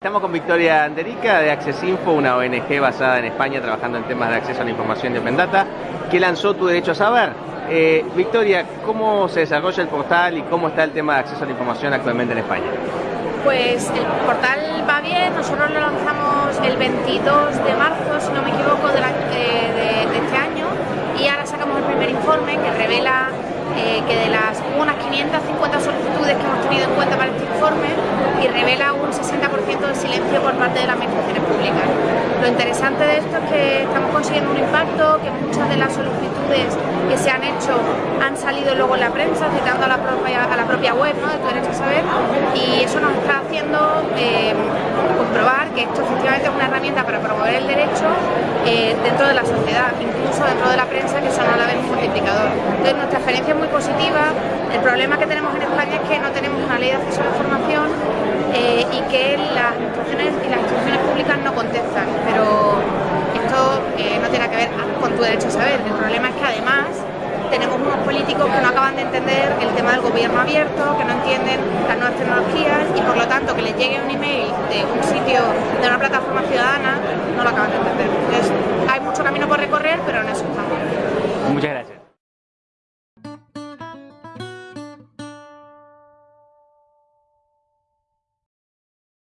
Estamos con Victoria Anderica de Accesinfo, una ONG basada en España trabajando en temas de acceso a la información de Open Data, que lanzó Tu Derecho a Saber. Eh, Victoria, ¿cómo se desarrolla el portal y cómo está el tema de acceso a la información actualmente en España? Pues el portal va bien, nosotros lo lanzamos el 22 de marzo, si no me equivoco, de, este año y ahora sacamos el primer informe que revela eh, que de las unas 550 solicitudes que hemos tenido en cuenta para este informe y revela un 60% de silencio por parte de las administraciones públicas. Lo interesante de esto es que estamos consiguiendo un impacto, que muchas de las solicitudes que se han hecho han salido luego en la prensa, citando a la propia, a la propia web ¿no? de Tu Derecho a Saber, y eso nos está haciendo eh, comprobar que esto efectivamente es una herramienta para promover el derecho eh, dentro de la sociedad, incluso dentro de la prensa, que son a la vez multiplicador. Entonces nuestra experiencia es muy positiva, el problema que tenemos en España es que no tenemos una ley de acceso a la información eh, y que las instituciones y las instituciones públicas no contestan, pero esto eh, no tiene que ver con tu derecho a saber. El problema es que además tenemos unos políticos que no acaban de entender el tema del gobierno abierto, que no entienden las nuevas tecnologías y por lo tanto que les llegue un email de un sitio, de una plataforma ciudadana, no lo acaban de entender.